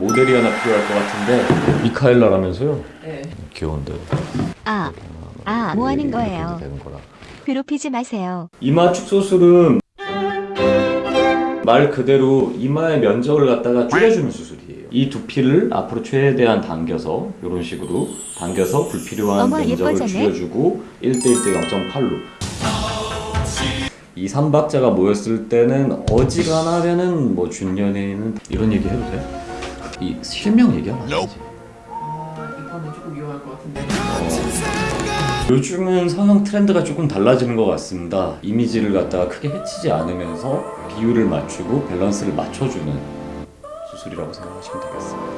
모델이 하나 필요할 것 같은데 미카엘라라면서요? 네. 귀여운데 아, 아, 뭐 하는 거예요? 괴롭히지 마세요. 이마 축소술은 말 그대로 이마의 면적을 갖다가 줄여주는 수술이에요. 이 두피를 앞으로 최대한 당겨서 이런 식으로 당겨서 불필요한 어머, 면적을 예뻐졌네. 줄여주고 1대1대 0.8로 이 삼박자가 모였을 때는 어지간하면은 뭐 준연에는 이런 얘기 해도 돼? 이 실명 얘기하면 안 되지. 아, 이거는 조금 위험할 것 같은데. 요즘은 성형 트렌드가 조금 달라지는 것 같습니다. 이미지를 갖다가 크게 해치지 않으면서 비율을 맞추고 밸런스를 맞춰주는 수술이라고 생각하시면 되겠습니다.